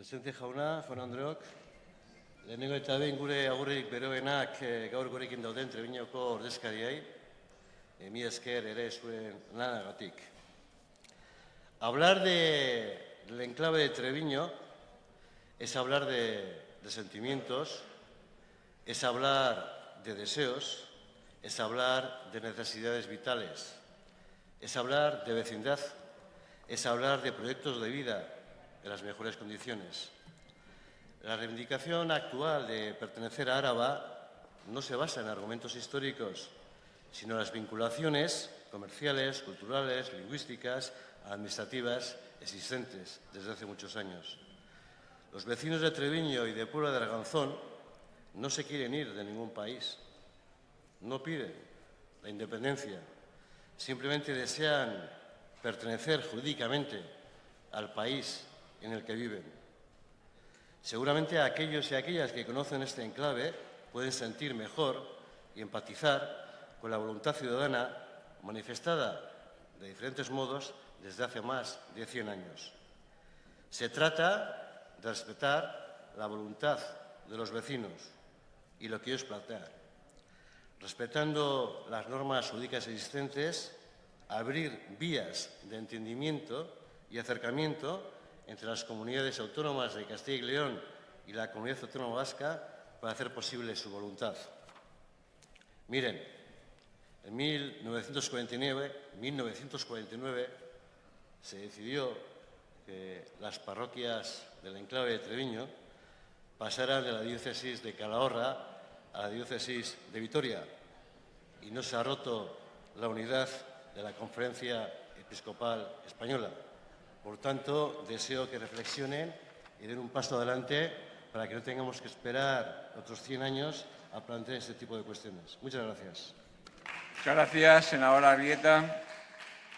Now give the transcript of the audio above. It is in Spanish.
Presidente jauna, jaun Andreok, lehenengo eta behin gure agurrik beroenak eh, gaur gurekin dauden Trebiñoko ordezkariai, eh, mi esker ere zuen lanagatik. Hablar de, del enclave de Treviño es hablar de sentimientos, es hablar de deseos, es hablar de necesidades vitales, es hablar de vecindad, es hablar de proyectos de vida, en las mejores condiciones. La reivindicación actual de pertenecer a Áraba no se basa en argumentos históricos, sino en las vinculaciones comerciales, culturales, lingüísticas, administrativas existentes desde hace muchos años. Los vecinos de Treviño y de Puebla de Arganzón no se quieren ir de ningún país, no piden la independencia, simplemente desean pertenecer jurídicamente al país en el que viven. Seguramente aquellos y aquellas que conocen este enclave pueden sentir mejor y empatizar con la voluntad ciudadana manifestada de diferentes modos desde hace más de 100 años. Se trata de respetar la voluntad de los vecinos y lo que ellos plantean. Respetando las normas jurídicas existentes, abrir vías de entendimiento y acercamiento entre las comunidades autónomas de Castilla y León y la Comunidad Autónoma Vasca para hacer posible su voluntad. Miren, en 1949, 1949 se decidió que las parroquias del enclave de Treviño pasaran de la diócesis de Calahorra a la diócesis de Vitoria y no se ha roto la unidad de la Conferencia Episcopal Española. Por tanto, deseo que reflexionen y den un paso adelante para que no tengamos que esperar otros 100 años a plantear este tipo de cuestiones. Muchas gracias. Muchas gracias, senadora Arrieta.